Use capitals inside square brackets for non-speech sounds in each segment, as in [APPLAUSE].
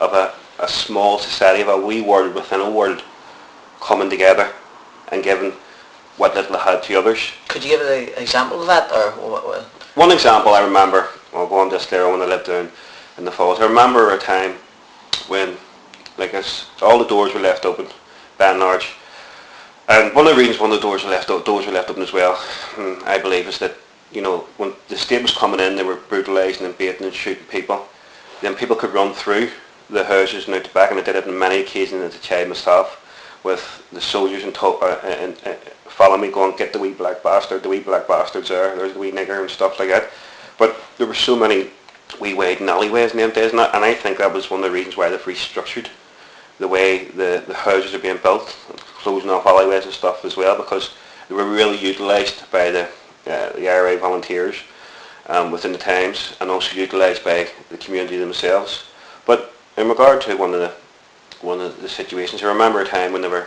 of a, a small society, of a wee world within a world coming together and giving what little they had to others. Could you give an example of that, or what? what? One example I remember, I'll go on this there when I lived down in the falls. I remember a time when, like, it's, all the doors were left open, by and large. And one of the reasons one of the doors were left open, doors were left open as well, hmm, I believe, is that you know when the state was coming in, they were brutalising and beating and shooting people. Then people could run through the houses and out the back, and I did it on many occasions as a child myself, with the soldiers and, to- uh, and, uh, follow me going, get the wee black bastard, the wee black bastard's there, there's the wee nigger and stuff like that. But there were so many wee wide alleyways in them days, and, and I think that was one of the reasons why they've restructured the way the, the houses are being built, closing off alleyways and stuff as well, because they were really utilised by the, uh, the IRA volunteers um, within the times, and also utilised by the community themselves. In regard to one of the one of the situations, I remember a time when they were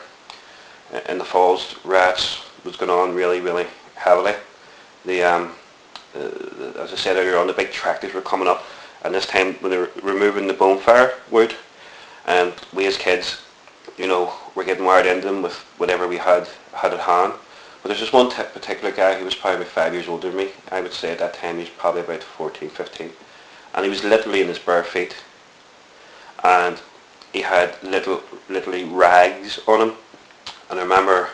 uh, in the falls, rats was going on really, really heavily. The, um, as I said earlier on, the big tractors were coming up, and this time when they were removing the bonfire wood, and we as kids, you know, were getting wired into them with whatever we had had at hand. But there's this one particular guy who was probably five years older than me. I would say at that time he was probably about 14, 15. And he was literally in his bare feet. And he had little, literally rags on him. And I remember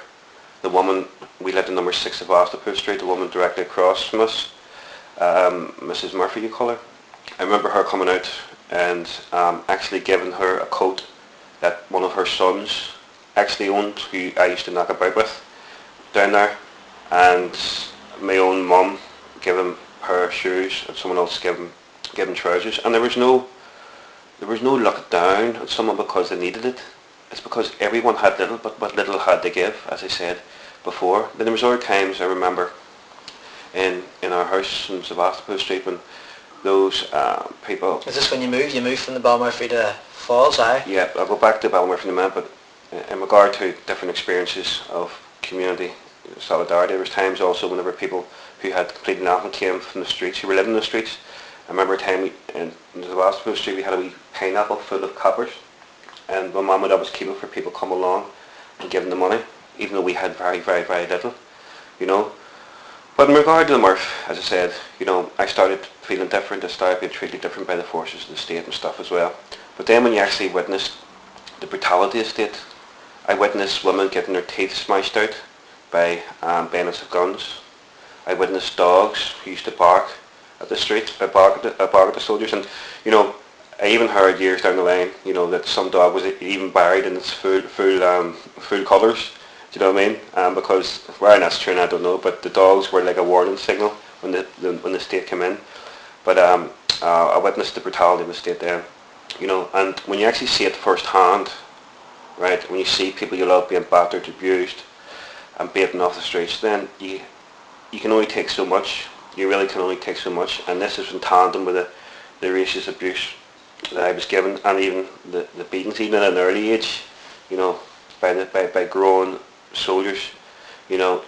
the woman, we lived in number six of Ostapur Street, the woman directly across from us, um, Mrs. Murphy you call her. I remember her coming out and um, actually giving her a coat that one of her sons actually owned, who I used to knock about with down there. And my own mum gave him of shoes and someone else gave him, gave him trousers. And there was no there was no look down on someone because they needed it. It's because everyone had little, but what little had to give, as I said before. Then there was other times I remember in in our house in Sebastopol Street when those uh, people. Is this when you moved? You moved from the Ballymurphy to Falls, aye? Yeah, I'll go back to Ballymurphy in a minute, but in regard to different experiences of community solidarity, there was times also whenever people who had completely nothing came from the streets, who were living in the streets. I remember a time we, in, in the Sebastopol Street we had a wee pineapple full of coppers and my mum would always keep it for people come along and give them the money, even though we had very, very, very little, you know. But in regard to the Murph, as I said, you know, I started feeling different, I started being treated different by the forces of the state and stuff as well. But then when you actually witnessed the brutality of state, I witnessed women getting their teeth smashed out by um, bayonets of guns. I witnessed dogs who used to bark at the street, at the, at the soldiers, and you know, I even heard years down the line, you know, that some dog was even buried in its full, full, um, full colours. Do you know what I mean? Um, because where that's true, I don't know. But the dogs were like a warning signal when the, the when the state came in. But um, uh, I witnessed the brutality of the state there. You know, and when you actually see it firsthand, right? When you see people you love being battered, abused, and beaten off the streets, then you you can only take so much. You really can only take so much. And this is in tandem with the the racist abuse that I was given and even the, the beatings even at an early age, you know, by, the, by, by grown soldiers, you know,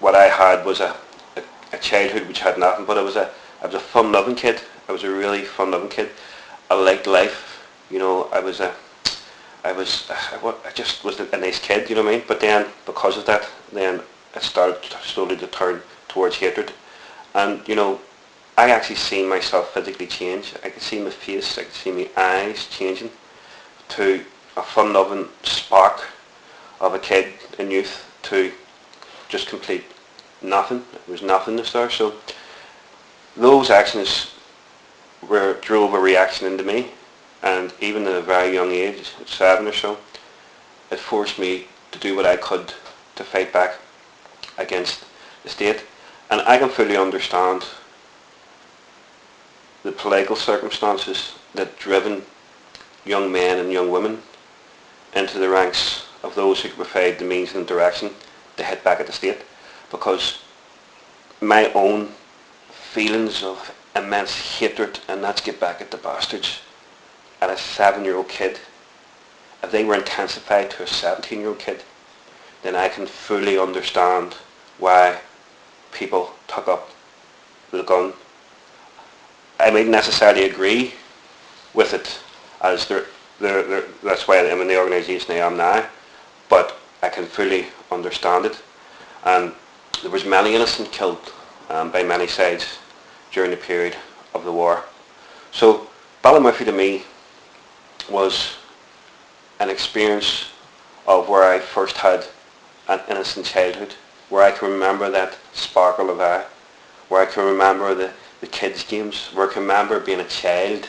what I had was a, a, a childhood which had nothing, but I was a, I was a fun-loving kid. I was a really fun-loving kid. I liked life, you know, I was a, I was, I, I just was a nice kid, you know what I mean? But then, because of that, then it started slowly to turn towards hatred. And, you know, I actually seen myself physically change. I could see my face, I could see my eyes changing to a fun-loving spark of a kid in youth to just complete nothing. There was nothingness there. So those actions were drove a reaction into me and even at a very young age, seven or so, it forced me to do what I could to fight back against the state. And I can fully understand the political circumstances that driven young men and young women into the ranks of those who provide the means and direction to hit back at the state. Because my own feelings of immense hatred and let's get back at the bastards. At a seven-year-old kid if they were intensified to a 17-year-old kid then I can fully understand why people took up the gun I mightn't necessarily agree with it as they're, they're, they're, that's why I'm in the organisation I am now. But I can fully understand it. And there was many innocent killed um, by many sides during the period of the war. So Ballymurphy to me was an experience of where I first had an innocent childhood, where I can remember that sparkle of eye, where I can remember the, the kids' games, where I can remember being a child.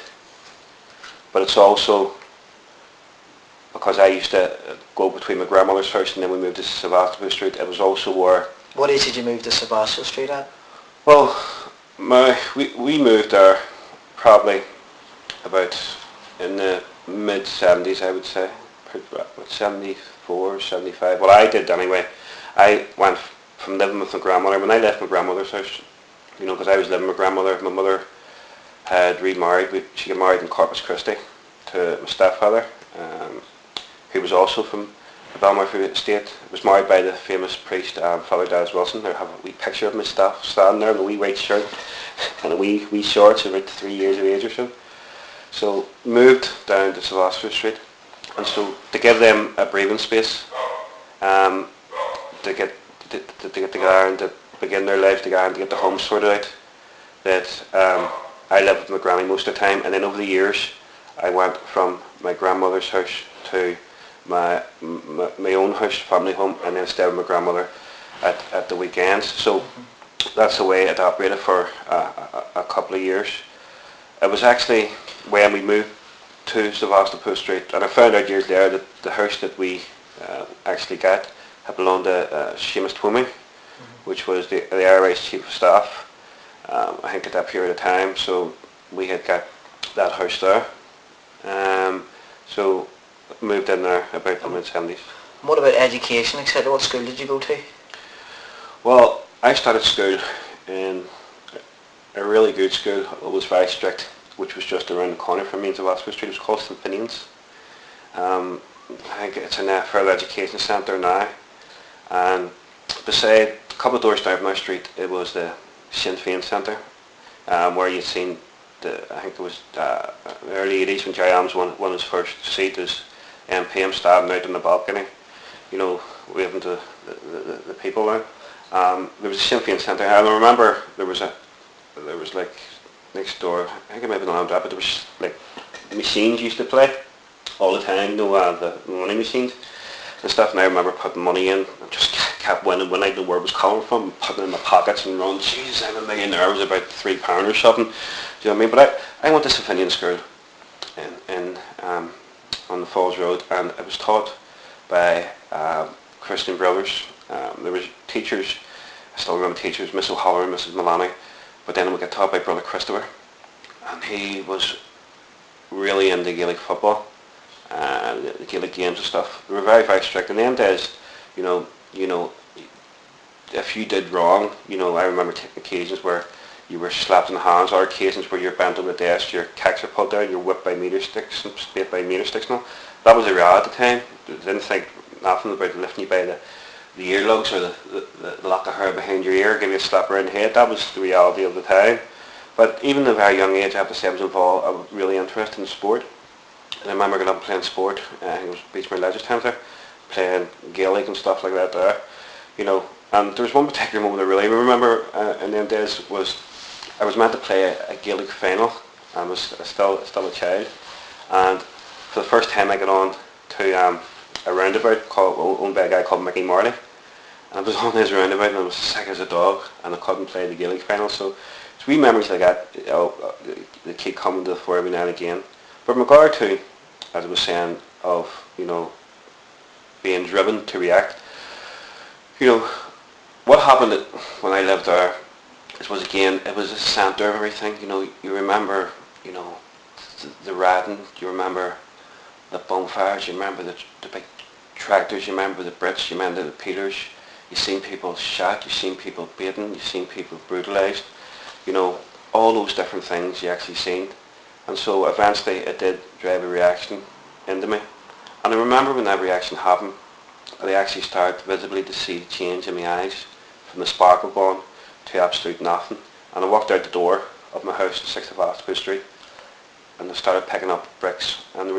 But it's also because I used to uh, go between my grandmother's house and then we moved to Sebastopol Street. It was also where... What age did you move to Sebastopol Street at? Well, my, we, we moved there probably about in the mid 70s I would say, about 74, 75. Well I did anyway. I went from living with my grandmother, when I left my grandmother's house, you know, because I was living with my grandmother, my mother had remarried, she got married in Corpus Christi to my stepfather, um, who was also from the Ballymurphy estate. Was married by the famous priest um, Father Dallas Wilson. I have a wee picture of my staff standing there in a wee white shirt [LAUGHS] and a wee wee shorts about three years of age or so. So moved down to Sebastopol Street and so to give them a breathing space um, to get to, to, to get together and to begin their life together and to get the home sorted out that um, I lived with my granny most of the time and then over the years I went from my grandmother's house to my, my, my own house, family home, and then stayed with my grandmother at, at the weekends. So that's the way it operated for a, a, couple of years. It was actually when we moved to Sevastopol Street, and I found out years later that the house that we uh, actually got had belonged to uh, Seamus Twomey, mm-hmm. which was the, the IRA's Chief of Staff, um, I think at that period of time. So we had got that house there. Um, so moved in there about the mid-70s. What about education, etc.? What school did you go to? Well, I started school in a really good school. It was very strict, which was just around the corner from me in Oxford Street. It was called St. Finian's. Um, I think it's in a further education centre now. And beside, a couple of doors down my street, it was the Sinn Féin Centre, um, where you'd seen the, I think it was uh, early 80s when Gerry Adams won, won his first seat as MP. I'm standing out on the balcony, you know, waving to the, the, the people there. Um, there was a Sinn Féin Centre. I remember there was a, there was like next door, I think it might have been on but there was like machines used to play all the time, you know, uh, the money machines and stuff. And I remember putting money in and just kept winning when I didn't where it was coming from, putting in my pockets and running, jeez, I'm a millionaire. It was about three pound or something. Do you know what I mean? But I, I went to St. Finian's School in, in um, on the Falls Road and it was taught by uh, Christian brothers. Um, there was teachers, I still remember teachers, Miss O'Halloran and Mrs Malani, but then we got taught by Brother Christopher and he was really into Gaelic football and the Gaelic games and stuff. They were very, very strict. In them days, you know, you know, if you did wrong, you know, I remember occasions where you were slapped in the hands, or occasions where you're bent on the desk, your kicks are pulled down, you're whipped by meter sticks and spit by meter sticks now. That was a reality at the time. They didn't think nothing about lifting you by the, the earlobes or the, the, the lock of hair behind your ear, give you a slap around the head. That was the reality of the time. But even at a very young age, I have to say I was involved, I was really interested in sport. And I remember going up playing sport, uh, it was Beachmere Leisure Centre, playing Gaelic and stuff like that there. You know, and there was one particular moment I really remember uh, in them days was I was meant to play a, a Gaelic final. I was still still a child, and for the first time I got on to um, a roundabout called, owned by a guy called Mickey Marley. And I was on this roundabout and I was sick as a dog and I couldn't play the Gaelic final. So it's wee memories like that you know, that keep coming to the fore every now and again. But in regard to, as I was saying, of, you know, being driven to react, you know, what happened when I lived there it was again, it was a centre of everything. You know, you remember, you know, the, the ratting, you remember the bonfires, you remember the, the big tractors, you remember the Brits, you remember the peelers. You've seen people shot, you've seen people beaten, you've seen people brutalised. You know, all those different things you actually seen. And so eventually it did drive a reaction into me. And I remember when that reaction happened, I actually started visibly to see change in my eyes from the sparkle gone to absolute nothing. And I walked out the door of my house in 6th of Oxford Street and I started picking up bricks and